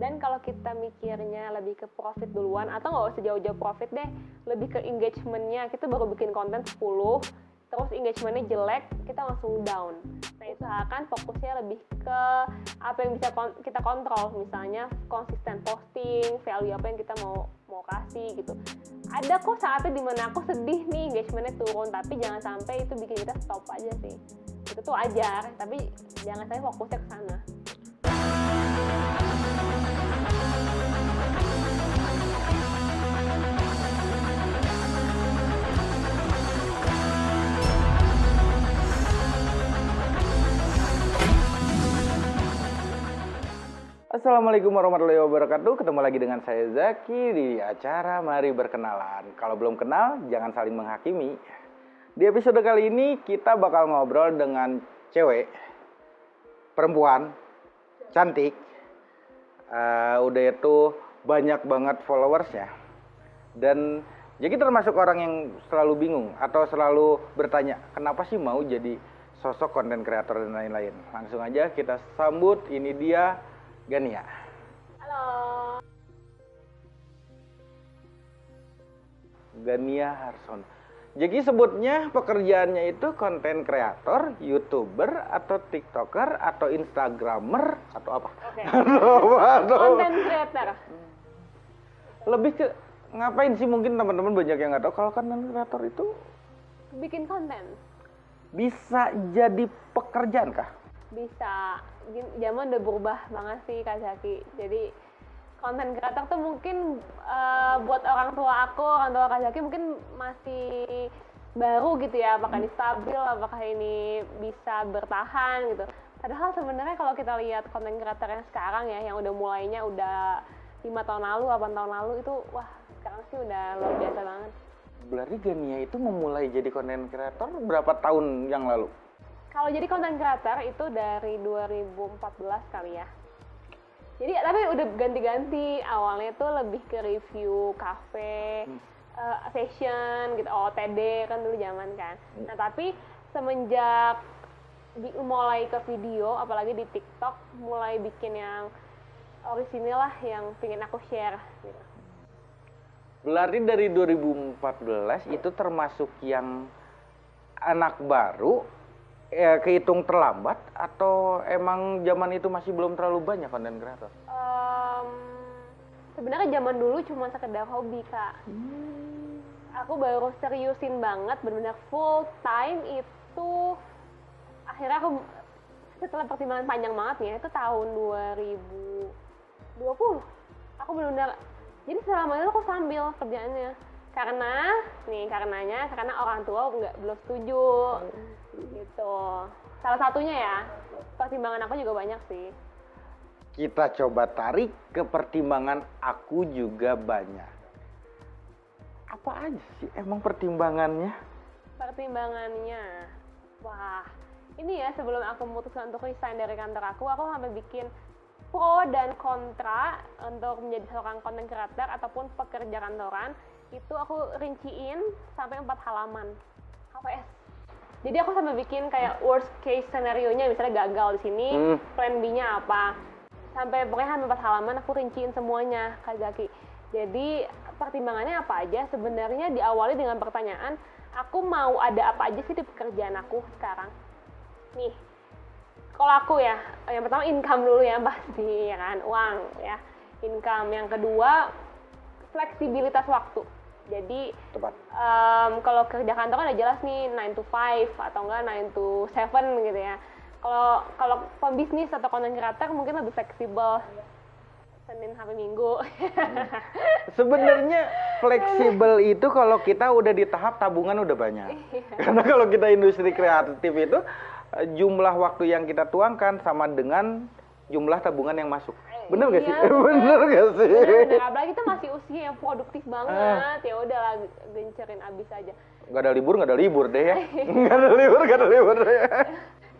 dan kalau kita mikirnya lebih ke profit duluan atau nggak usah jauh-jauh profit deh lebih ke engagementnya. Kita baru bikin konten 10 terus engagementnya jelek kita langsung down. Nah itu akan fokusnya lebih ke apa yang bisa kon kita kontrol. Misalnya konsisten posting value apa yang kita mau mau kasih gitu. Ada kok saatnya di mana aku sedih nih engagementnya turun. Tapi jangan sampai itu bikin kita stop aja sih. Itu tuh ajar tapi jangan sampai fokusnya ke sana Assalamualaikum warahmatullahi wabarakatuh. Ketemu lagi dengan saya Zaki di acara Mari Berkenalan. Kalau belum kenal, jangan saling menghakimi. Di episode kali ini kita bakal ngobrol dengan cewek, perempuan, cantik, uh, udah itu banyak banget followersnya. Dan jadi termasuk orang yang selalu bingung atau selalu bertanya, kenapa sih mau jadi sosok konten kreator dan lain-lain. Langsung aja kita sambut, ini dia Gania. halo Gania Harson. Jadi sebutnya pekerjaannya itu konten kreator, youtuber, atau tiktoker, atau instagramer, atau apa? aduh. konten creator Lebih ke ngapain sih mungkin teman-teman banyak yang nggak tahu kalau konten kreator itu bikin konten bisa jadi pekerjaan kah? bisa zaman udah berubah banget sih Kak Zaki. Jadi konten kreator tuh mungkin eh, buat orang tua aku orang tua Kak Zaki mungkin masih baru gitu ya apakah ini stabil apakah ini bisa bertahan gitu. Padahal sebenarnya kalau kita lihat konten kreator yang sekarang ya yang udah mulainya udah lima tahun lalu 8 tahun lalu itu wah sekarang sih udah luar biasa banget. Berarti Gania itu memulai jadi konten kreator berapa tahun yang lalu? Kalau jadi konten creator itu dari 2014 kali ya. Jadi tapi udah ganti-ganti. Awalnya tuh lebih ke review cafe, eh, fashion gitu, OTD kan dulu zaman kan. Nah tapi semenjak di- mulai ke video, apalagi di TikTok, mulai bikin yang orisinil lah yang pengen aku share. Gitu. Berarti dari 2014 itu termasuk yang anak baru ya kehitung terlambat atau emang zaman itu masih belum terlalu banyak konten kreator? Em, sebenarnya zaman dulu cuma sekedar hobi kak. Aku baru seriusin banget benar-benar full time itu akhirnya aku setelah pertimbangan panjang banget nih itu tahun 2020 aku benar-benar jadi selama itu aku sambil kerjaannya karena nih karenanya karena orang tua nggak belum setuju gitu. Salah satunya ya pertimbangan aku juga banyak sih. Kita coba tarik ke pertimbangan aku juga banyak. Apa aja sih emang pertimbangannya? pertimbangannya wah ini ya sebelum aku memutuskan untuk resign dari kantor aku aku sampai bikin pro dan kontra untuk menjadi seorang content creator ataupun pekerja kantoran. Itu aku rinciin sampai empat halaman. HPS jadi aku sampai bikin kayak worst case scenario nya misalnya gagal di sini Hmm. plan B nya apa. Sampai pokoknya sampai empat halaman aku rinciin semuanya Kak Zaki jadi pertimbangannya apa aja? Sebenarnya diawali dengan pertanyaan aku mau ada apa aja sih di pekerjaan aku sekarang? Nih kalau aku ya yang pertama income dulu ya pasti ya kan? Uang ya. Income. Yang kedua fleksibilitas waktu jadi Tepat. em, kalau kerja kantor kan udah jelas nih 9 to 5 atau enggak 9 to 7 gitu ya. Kalau kalau pembisnis atau content creator mungkin lebih fleksibel. Senin sampai Minggu. Sebenarnya fleksibel itu kalau kita udah di tahap tabungan udah banyak. Karena kalau kita industri kreatif itu eh, jumlah waktu yang kita tuangkan sama dengan jumlah tabungan yang masuk. Bener gak sih? Iya, bener. Bener gak sih? Bener-bener apalagi kita masih usia yang produktif banget. Ya udahlah gencerin abis aja. Gak ada libur, gak ada libur deh ya. Gak ada libur, gak ada libur deh.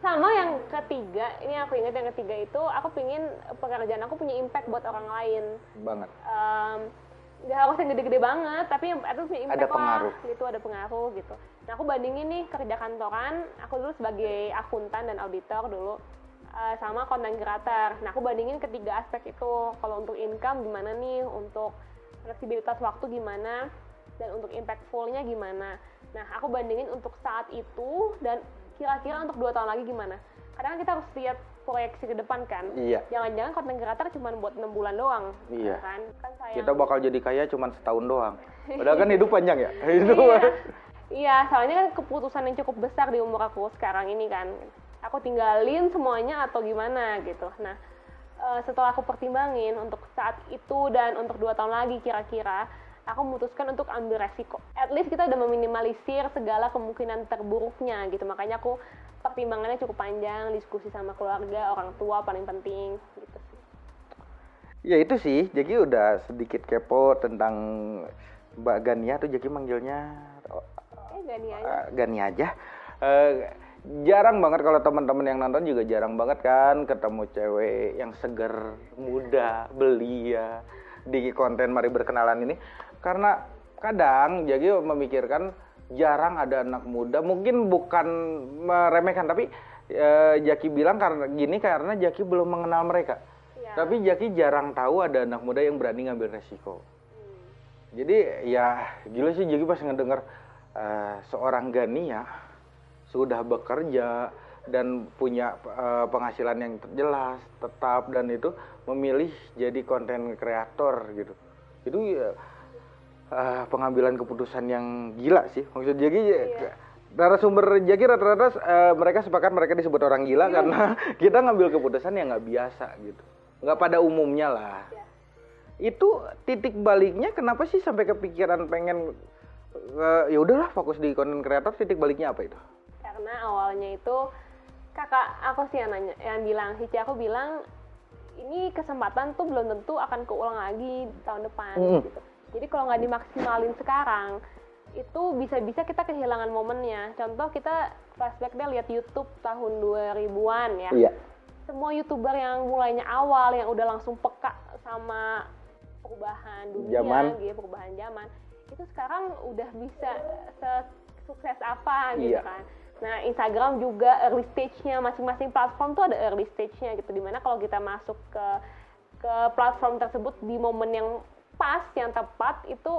Sama yang ketiga, ini aku ingat yang ketiga itu aku pingin pekerjaan aku punya impact buat orang lain. Banget. Em, nggak harus yang gede-gede banget tapi yang itu punya impact Ada pengaruh. lah gitu ada pengaruh gitu nah aku bandingin nih kerja kantoran aku dulu sebagai akuntan dan auditor dulu uh, sama konten creator. Nah, aku bandingin ketiga aspek itu. Kalau untuk income gimana nih, untuk fleksibilitas waktu gimana, dan untuk impactfulnya gimana. Nah, aku bandingin untuk saat itu dan kira-kira untuk dua tahun lagi gimana. Kadang kita harus lihat proyeksi ke depan kan. Iya. Jangan-jangan konten creator cuma buat enam bulan doang. Iya. Kan? kan sayang. Kita bakal jadi kaya cuma setahun doang. Padahal kan hidup panjang ya. Hidup. iya. iya, soalnya kan keputusan yang cukup besar di umur aku sekarang ini kan. Aku tinggalin semuanya atau gimana gitu. Nah, eh, setelah aku pertimbangin untuk saat itu dan untuk dua tahun lagi kira-kira, aku memutuskan untuk ambil resiko. At least kita udah meminimalisir segala kemungkinan terburuknya gitu. Makanya aku pertimbangannya cukup panjang, diskusi sama keluarga, orang tua paling penting gitu sih. Ya itu sih, jadi udah sedikit kepo tentang Mbak Gania tuh jadi manggilnya Eh, gak nih aja. uh, Gani aja. Eh, jarang banget kalau teman-teman yang nonton juga jarang banget kan ketemu cewek yang seger, muda, belia di konten Mari Berkenalan ini. Karena kadang jadi memikirkan jarang ada anak muda, mungkin bukan meremehkan tapi eh, Jaki bilang karena gini karena Jaki belum mengenal mereka. Iya. Tapi Jaki jarang tahu ada anak muda yang berani ngambil resiko. Jadi ya gila sih Jaki pas ngedenger eh, seorang Gania sudah bekerja dan punya eh, penghasilan yang jelas, tetap dan itu memilih jadi konten kreator gitu. Itu ya eh, pengambilan keputusan yang gila sih. Maksud Jaki Iya. narasumber Jaki rata-rata eh, mereka sepakat mereka disebut orang gila karena kita ngambil keputusan yang nggak biasa gitu. Nggak pada umumnya lah Iya. itu titik baliknya kenapa sih sampai kepikiran pengen eh, ya udahlah fokus di konten kreator titik baliknya apa itu karena awalnya itu kakak aku sih yang nanya yang bilang Hici aku bilang ini kesempatan tuh belum tentu akan keulang lagi tahun depan Mm. gitu jadi kalau nggak dimaksimalin sekarang itu bisa-bisa kita kehilangan momennya contoh kita flashback deh lihat YouTube tahun 2000-an ya iya semua youtuber yang mulainya awal yang udah langsung peka sama perubahan dunia Zaman. gitu perubahan zaman itu sekarang udah bisa sukses apa gitu Iya. kan nah Instagram juga early stage-nya. Masing-masing platform tuh ada early stage-nya gitu di mana kalau kita masuk ke ke platform tersebut di momen yang pas yang tepat itu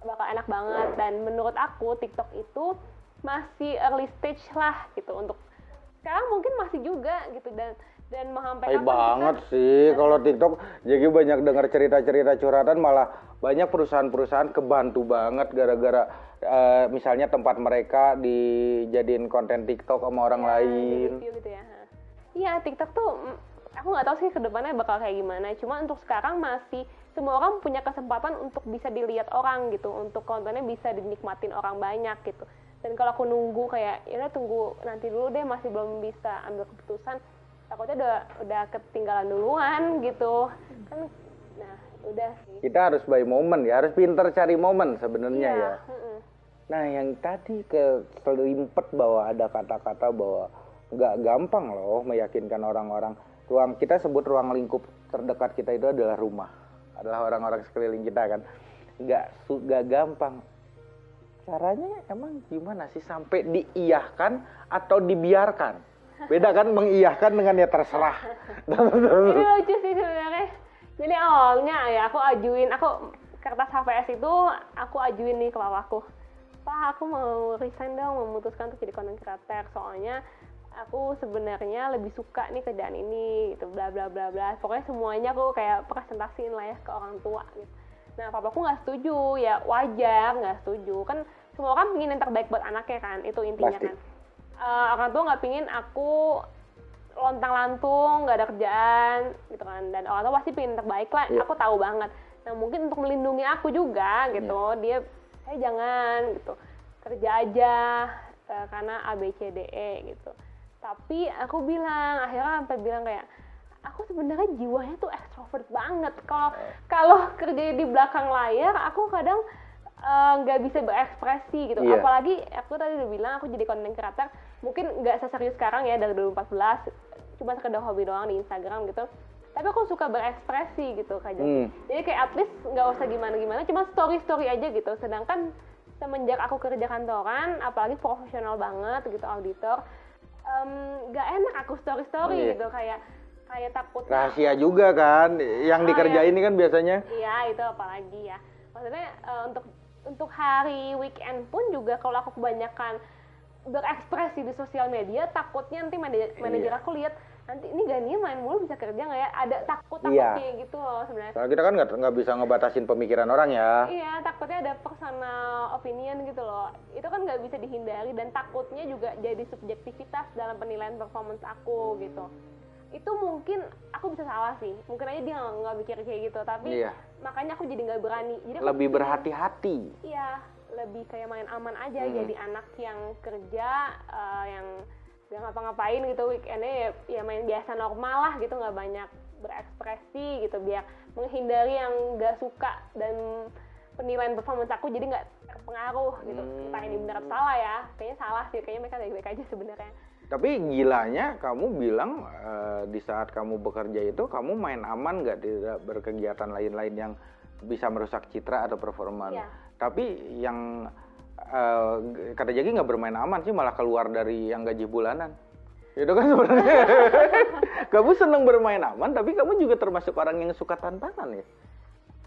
bakal enak banget. Dan menurut aku TikTok itu masih early stage lah gitu. Untuk sekarang mungkin masih juga gitu. Dan dan kapan banget kita- sih kalau TikTok jadi banyak dengar cerita-cerita curhatan malah banyak perusahaan-perusahaan kebantu banget gara-gara eh, misalnya tempat mereka dijadiin konten TikTok sama orang Ya, lain review gitu ya. Iya, TikTok tuh mm, aku nggak tahu sih ke depannya bakal kayak gimana. Cuma untuk sekarang masih semua orang punya kesempatan untuk bisa dilihat orang gitu, untuk kontennya bisa dinikmatin orang banyak gitu. Dan kalau aku nunggu kayak ya tunggu nanti dulu deh masih belum bisa ambil keputusan, takutnya udah udah ketinggalan duluan gitu. Kan nah, udah sih. kita harus by moment ya harus pinter cari momen sebenarnya Iya, ya mm-mm. Nah, yang tadi ke selimpet bahwa ada kata-kata bahwa nggak gampang loh meyakinkan orang-orang. Ruang kita sebut ruang lingkup terdekat kita itu adalah rumah, adalah orang-orang sekeliling kita kan. Nggak nggak gampang. Caranya emang gimana sih sampai diiyahkan atau dibiarkan? Beda kan mengiyahkan dengan ya terserah. ini lucu sih sebenarnya. Jadi awalnya ya aku ajuin aku kertas HVS itu aku ajuin nih ke papaku. Pak aku mau resign dong memutuskan untuk jadi content creator. Soalnya aku sebenarnya lebih suka nih kerjaan ini gitu bla bla bla bla. Pokoknya semuanya aku kayak presentasiin lah ya ke orang tua gitu. Nah papaku nggak setuju ya wajar nggak setuju. Kan semua orang pengen yang terbaik buat anaknya kan itu intinya Pasti. kan Eh, orang tua nggak pingin aku lontang lantung nggak ada kerjaan gitu kan. Dan orang tua pasti yang terbaik lah. Iya. aku tahu banget. Nah mungkin untuk melindungi aku juga gitu. Dia saya jangan gitu. Kerja aja eh, karena A B C D E gitu. Tapi aku bilang akhirnya sampai bilang kayak aku sebenarnya jiwanya tuh extrovert banget. Kalau kalau kerja di belakang layar aku kadang eh, nggak bisa berekspresi gitu. Iya. apalagi aku tadi udah bilang aku jadi content creator mungkin nggak seserius sekarang ya dari 2014 cuma sekedar hobi doang di Instagram gitu tapi aku suka berekspresi gitu kak Jaki. Hmm. jadi kayak at least nggak usah gimana-gimana cuma story-story aja gitu sedangkan semenjak aku kerja kantoran apalagi profesional banget gitu auditor nggak enak aku story story Iya. gitu kayak kayak takut Rahasia juga kan, yang Oh, dikerjain ini kan biasanya. Iya itu apalagi ya. Maksudnya eh, untuk untuk hari weekend pun juga kalau aku kebanyakan berekspresi di sosial media takutnya nanti manajer, manajer Iya. aku lihat nanti ini Gania main mulu bisa kerja nggak ya? Ada takut takut Iya. kayak gitu loh sebenarnya. Kita kan nggak nggak bisa ngebatasin pemikiran orang ya. Iya takutnya ada personal opinion gitu loh. Itu kan nggak bisa dihindari dan takutnya juga jadi subjektivitas dalam penilaian performance aku gitu. Itu mungkin aku bisa salah sih. Mungkin aja dia nggak mikir kayak gitu. Tapi Iya. makanya aku jadi nggak berani. Jadi Lebih berhati-hati. Iya, lebih kayak main aman aja Hmm. jadi anak yang kerja eh, yang gak ngapa-ngapain gitu weekendnya ya, ya main biasa normal lah gitu nggak banyak berekspresi gitu biar menghindari yang gak suka dan penilaian performance aku jadi nggak terpengaruh gitu Hmm. entah ini benar atau salah ya kayaknya salah sih kayaknya mereka baik-baik aja sebenarnya Tapi gilanya kamu bilang eh, di saat kamu bekerja itu kamu main aman nggak tidak berkegiatan lain-lain yang bisa merusak citra atau performa. Iya. Tapi yang eh, kata Jaki nggak bermain aman sih malah keluar dari yang gaji bulanan. Itu kan sebenarnya kamu seneng bermain aman tapi kamu juga termasuk orang yang suka tantangan ya.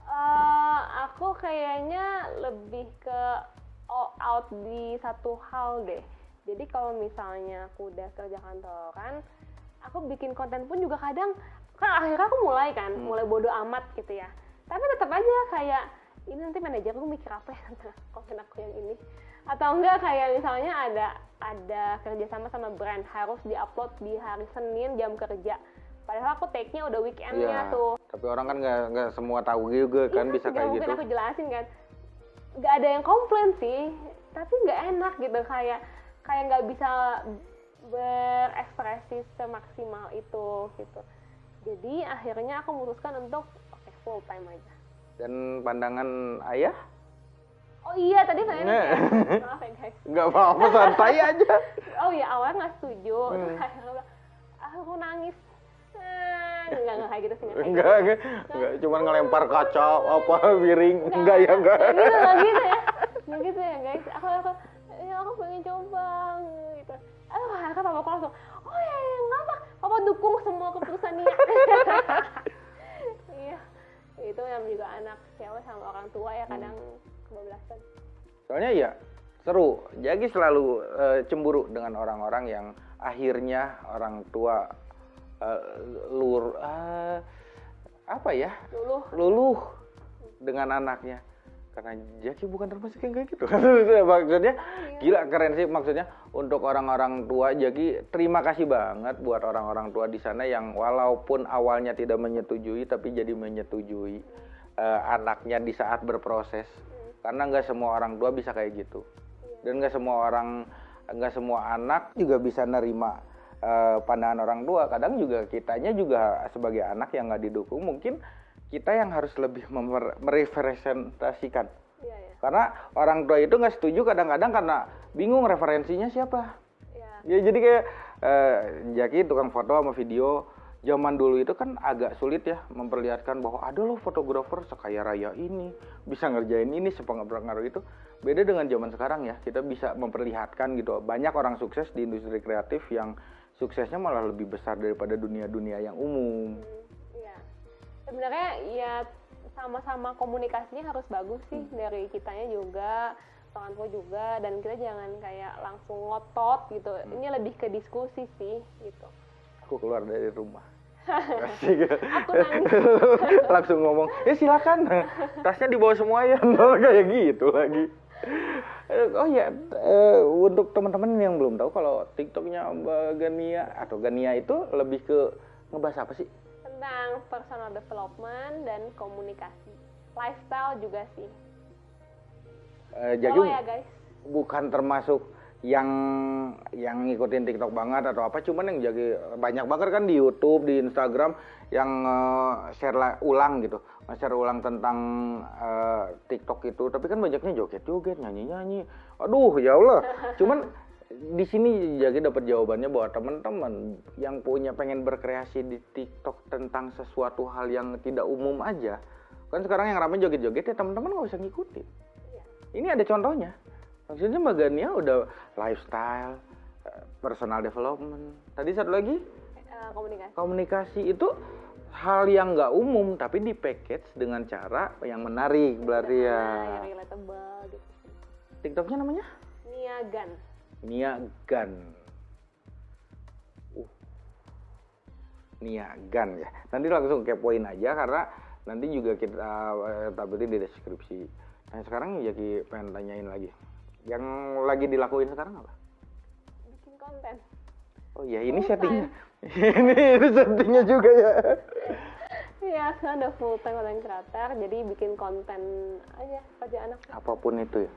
Eh, aku kayaknya lebih ke all out di satu hal deh. Jadi kalau misalnya aku udah kerja kantoran, aku bikin konten pun juga kadang kan akhirnya aku mulai kan, Hmm. mulai bodo amat gitu ya. Tapi tetap aja kayak ini nanti manajer gue mikir apa ya tentang konten aku yang ini. Atau enggak kayak misalnya ada ada kerjasama sama brand harus diupload di hari Senin jam kerja. Padahal aku take-nya udah weekendnya Iya. tuh. Tapi orang kan nggak nggak semua tahu juga kan Iya, bisa nggak kayak mungkin gitu. aku jelasin kan. Nggak ada yang komplain sih tapi nggak enak gitu kayak kayak nggak bisa berekspresi semaksimal itu gitu. Jadi akhirnya aku memutuskan untuk oke full time aja Dan pandangan ayah oh iya tadi saya Nggak. maaf ya guys nggak apa-apa santai aja. oh iya awalnya nggak setuju terus Hmm. bilang, ah, aku nangis Eh, nggak nggak kayak gitu sih Enggak, enggak, enggak, cuman ngelempar kaca apa piring, enggak ya enggak. Nggak gitu, gitu ya. Nggak gitu ya guys. Aku aku ya aku pengen coba gitu. Aduh, akhirnya papa aku langsung, oh ya, ya nggak apa, papa dukung semua keputusan Nia. Itu yang juga anak cewek sama orang tua ya kadang kebablasan. Soalnya ya seru. Jadi selalu eh, cemburu dengan orang-orang yang akhirnya orang tua eh, lur eh, apa ya? Dulu luluh dengan anaknya karena Jaki bukan termasuk yang kayak gitu. Maksudnya gila keren sih. Maksudnya untuk orang-orang tua Jaki terima kasih banget buat orang-orang tua di sana yang walaupun awalnya tidak menyetujui tapi jadi menyetujui eh, anaknya di saat berproses. Karena nggak semua orang tua bisa kayak gitu. Dan nggak semua orang nggak semua anak juga bisa nerima eh, pandangan orang tua. Kadang juga kitanya juga sebagai anak yang nggak didukung mungkin kita yang harus lebih merepresentasikan iya ya. karena orang tua itu nggak setuju kadang-kadang karena bingung referensinya siapa Iya. ya jadi kayak eh, Jaki tukang foto sama video zaman dulu itu kan agak sulit ya memperlihatkan bahwa ada loh fotografer sekaya raya ini bisa ngerjain ini sepengaruh itu beda dengan zaman sekarang ya kita bisa memperlihatkan gitu banyak orang sukses di industri kreatif yang suksesnya malah lebih besar daripada dunia-dunia yang umum Iya. Sebenarnya ya sama-sama komunikasinya harus bagus sih dari kitanya juga, orang tua juga dan kita jangan kayak langsung ngotot gitu. Ini lebih ke diskusi sih gitu. aku keluar dari rumah. Aku langsung ngomong ya silakan. Tasnya dibawa semua ya. Kayak gitu lagi. Eh, oh ya eh, untuk teman-teman yang belum tahu kalau tiktoknya Mbak Gania atau Gania itu lebih ke ngebahas apa sih Tentang personal development dan komunikasi. Lifestyle juga sih. Eh, jadi Follow ya guys. bukan termasuk yang yang ngikutin TikTok banget atau apa cuman yang jadi banyak banget kan di YouTube di Instagram yang eh, share la- ulang gitu share ulang tentang eh, TikTok itu tapi kan banyaknya joget-joget nyanyi-nyanyi aduh ya Allah cuman di sini jadi dapat jawabannya bahwa teman-teman yang punya pengen berkreasi di TikTok tentang sesuatu hal yang tidak umum aja kan sekarang yang ramai joget-joget ya teman-teman nggak usah ngikutin Iya. ini ada contohnya maksudnya Mbak Gania udah lifestyle eh, personal development. Tadi satu lagi Eh, komunikasi. komunikasi itu hal yang nggak umum tapi di package dengan cara yang menarik berarti ya. Yang relatable gitu. TikToknya namanya Niagan. Nia Gan. Uh. Nia Gan ya. Nanti langsung kepoin aja karena nanti juga kita eh, tampilin di deskripsi. Nah sekarang Jaki pengen tanyain lagi. Yang lagi dilakuin sekarang apa? Bikin konten. Oh iya ini Full settingnya. ini, ini settingnya juga ya. Iya, sekarang udah full time content creator, jadi bikin konten aja kerjaan aku. Apa pun itu ya.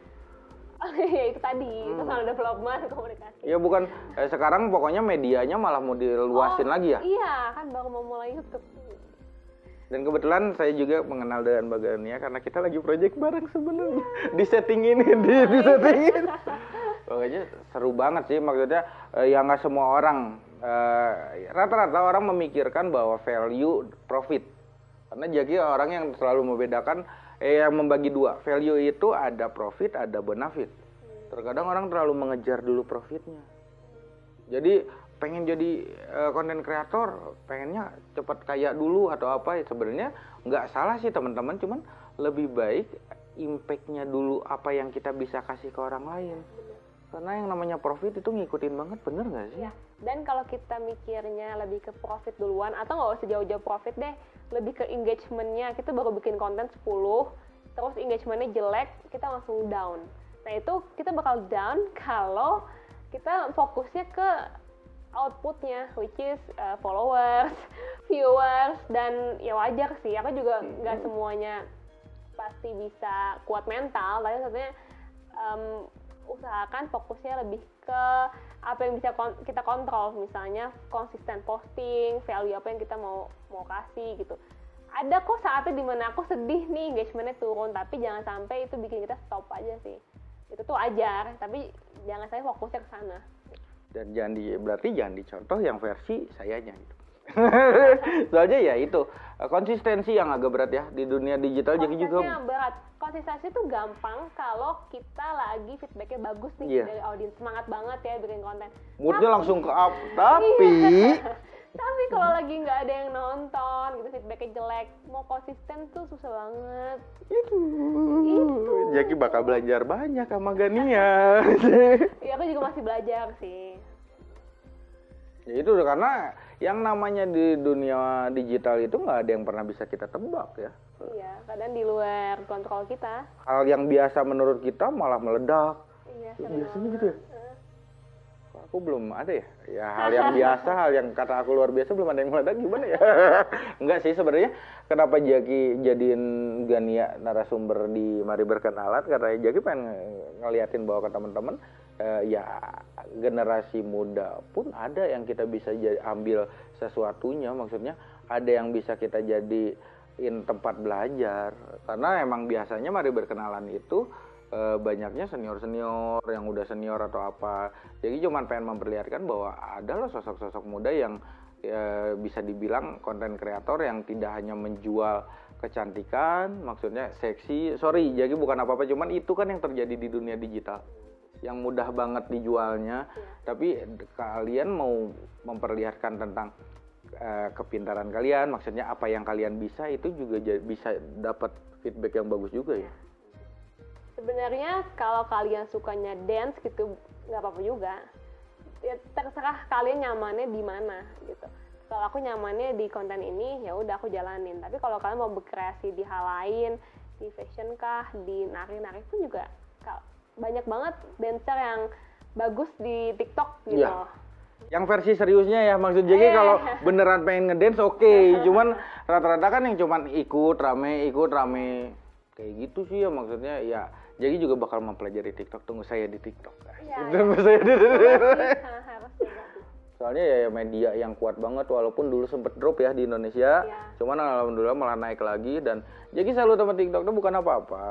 ya itu tadi, Hmm. personal development, komunikasi. Ya bukan eh, sekarang pokoknya medianya malah mau diluasin Oh, lagi ya. Iya, kan baru mau mulai YouTube. Dan kebetulan saya juga mengenal dengan Mbak Gania karena kita lagi project bareng sebenarnya. Di setting ini, di, di setting ini. Pokoknya seru banget sih maksudnya eh, ya nggak semua orang eh, rata-rata orang memikirkan bahwa value profit. Karena Jaki orang yang selalu membedakan eh yang membagi dua. Value itu ada profit, ada benefit. Terkadang orang terlalu mengejar dulu profitnya. Jadi pengen jadi konten kreator, pengennya cepat kaya dulu atau apa ya sebenarnya nggak salah sih teman-teman, cuman lebih baik impactnya dulu apa yang kita bisa kasih ke orang lain. Karena yang namanya profit itu ngikutin banget, bener nggak sih? Iya. Dan kalau kita mikirnya lebih ke profit duluan atau nggak usah jauh-jauh profit deh, lebih ke engagementnya. Kita baru bikin konten 10, terus engagementnya jelek, kita langsung down. Nah itu kita bakal down kalau kita fokusnya ke outputnya, which is uh, followers, viewers, dan ya wajar sih. Aku juga nggak semuanya pasti bisa kuat mental, tapi maksudnya em, usahakan fokusnya lebih ke apa yang bisa kon- kita kontrol misalnya konsisten posting value apa yang kita mau mau kasih gitu. Ada kok saatnya di mana aku sedih nih engagementnya turun tapi jangan sampai itu bikin kita stop aja sih. Itu tuh ajar tapi jangan saya fokusnya ke sana. Dan jangan di, berarti jangan dicontoh yang versi sayanya gitu. Soalnya ya itu konsistensi yang agak berat ya di dunia digital jadi juga berat konsistensi tuh gampang kalau kita lagi feedbacknya bagus nih Iya. dari audiens semangat banget ya bikin konten moodnya Tapi- langsung ke up. Tapi Tapi kalau lagi nggak ada yang nonton, gitu feedbacknya jelek, mau konsisten tuh susah banget. itu, Itu. Jaki bakal belajar banyak sama Gania. Ya aku juga masih belajar sih. ya itu udah karena yang namanya di dunia digital itu nggak ada yang pernah bisa kita tebak ya. Iya, kadang di luar kontrol kita. Hal yang biasa menurut kita malah meledak. Iya, Ya, sering biasanya gitu ya? Kok Aku belum ada ya. Ya hal yang biasa, hal yang kata aku luar biasa belum ada yang meledak gimana ya? Enggak sih sebenarnya. Kenapa Jaki jadiin Gania narasumber di Mari Berkenalan? Karena Jaki pengen nge- ngeliatin bahwa ke teman-teman eh, ya generasi muda pun ada yang kita bisa ja- ambil sesuatunya. Maksudnya ada yang bisa kita jadiin tempat belajar. Karena emang biasanya Mari Berkenalan itu eh, banyaknya senior-senior yang udah senior atau apa. Jadi cuman pengen memperlihatkan bahwa ada loh sosok-sosok muda yang eh, bisa dibilang konten kreator yang tidak hanya menjual kecantikan, maksudnya seksi. Sorry, jadi bukan apa-apa, cuman itu kan yang terjadi di dunia digital. Yang mudah banget dijualnya, tapi d- kalian mau memperlihatkan tentang eh, kepintaran kalian, maksudnya apa yang kalian bisa itu juga bisa dapat feedback yang bagus juga ya. Sebenarnya kalau kalian sukanya dance gitu, nggak apa-apa juga. Ya, terserah kalian nyamannya di mana gitu. Kalau aku nyamannya di konten ini, ya udah aku jalanin. Tapi kalau kalian mau berkreasi di hal lain, di fashion kah, di nari-nari pun juga banyak banget dancer yang bagus di TikTok gitu. Iya. Yang versi seriusnya ya maksud jadi Eh. kalau beneran pengen ngedance oke, cuman rata-rata kan yang cuman ikut rame, ikut rame kayak gitu sih ya maksudnya ya. Jadi juga bakal mempelajari TikTok. Tunggu saya di TikTok. Iya, Tunggu saya di harus juga sih. Soalnya ya media yang kuat banget walaupun dulu sempet drop ya di Indonesia. Iya. Cuman alhamdulillah malah naik lagi dan jadi selalu teman TikTok itu bukan apa-apa.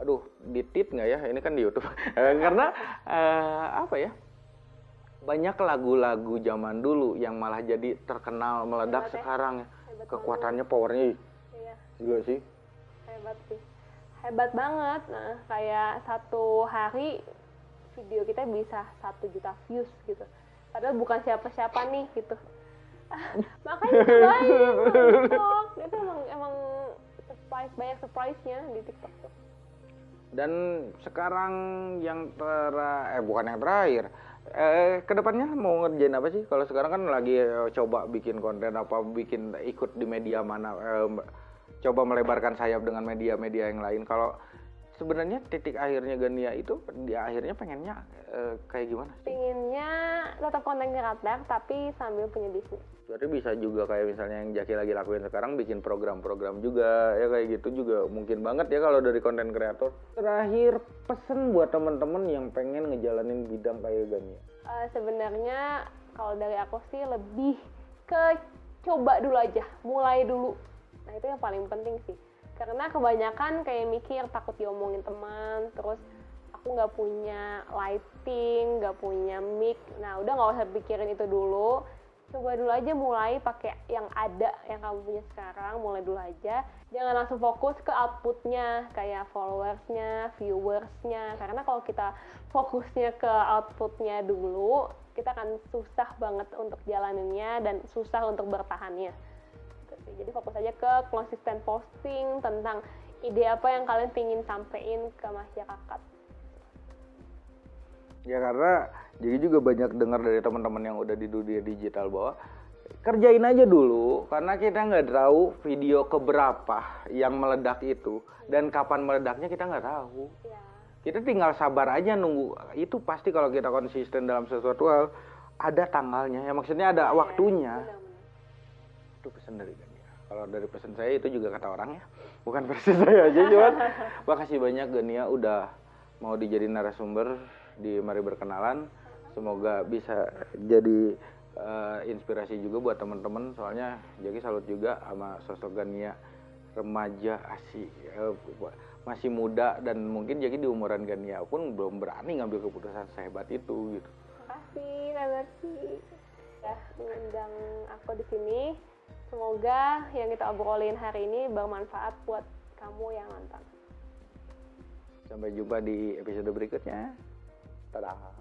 Aduh, ditit nggak ya? Ini kan di YouTube. Eh, Karena eh, apa ya? Banyak lagu-lagu zaman dulu yang malah jadi terkenal meledak Hebat ya. sekarang ya. Hebat Kekuatannya, powernya ih, Iya. gila sih. hebat sih hebat banget nah kayak satu hari video kita bisa satu juta views gitu padahal bukan siapa-siapa nih gitu makanya itu emang emang surprise banyak surprise-nya di TikTok tuh Dan sekarang yang ter eh bukan yang terakhir. Eh ke depannya mau ngerjain apa sih? Kalau sekarang kan lagi eh, coba bikin konten apa bikin ikut di media mana eh, coba melebarkan sayap dengan media-media yang lain. Kalau sebenarnya titik akhirnya Gania itu di akhirnya pengennya eh, kayak gimana sih? pengennya tetap konten kreator tapi sambil punya bisnis Berarti bisa juga kayak misalnya yang Jaki lagi lakuin sekarang bikin program-program juga ya kayak gitu juga mungkin banget ya kalau dari konten kreator. Terakhir pesen buat temen-temen yang pengen ngejalanin bidang kayak Gania. Eh, sebenarnya kalau dari aku sih lebih ke coba dulu aja, mulai dulu. Nah itu yang paling penting sih. Karena kebanyakan kayak mikir takut diomongin teman, terus aku nggak punya lighting, nggak punya mic. Nah udah nggak usah pikirin itu dulu. Coba dulu aja mulai pakai yang ada yang kamu punya sekarang, mulai dulu aja. Jangan langsung fokus ke outputnya, kayak followersnya, viewersnya. Karena kalau kita fokusnya ke outputnya dulu, kita akan susah banget untuk jalaninnya dan susah untuk bertahannya. Sih. Jadi fokus aja ke konsisten posting tentang ide apa yang kalian pingin sampein ke masyarakat. Ya karena jadi juga banyak dengar dari teman-teman yang udah di dunia digital bahwa kerjain aja dulu karena kita nggak tahu video keberapa yang meledak itu dan kapan meledaknya kita nggak tahu. Ya, Kita tinggal sabar aja nunggu. Itu pasti kalau kita konsisten dalam sesuatu hal ada tanggalnya. Ya maksudnya ada waktunya. benar-benar. Itu pesan dari. Kalau dari pesan saya itu juga kata orang ya. Bukan versi saya aja cuman. Makasih banyak Gania udah mau dijadiin narasumber di Mari Berkenalan. Semoga bisa jadi eh, inspirasi juga buat teman-teman. Soalnya jadi salut juga sama sosok Gania remaja asih eh, masih muda dan mungkin jadi di umuran Gania pun belum berani ngambil keputusan sehebat itu gitu. Makasih Kak Zaki ya mengundang aku di sini. Semoga yang kita obrolin hari ini bermanfaat buat kamu yang nonton. Sampai jumpa di episode berikutnya. Dadah.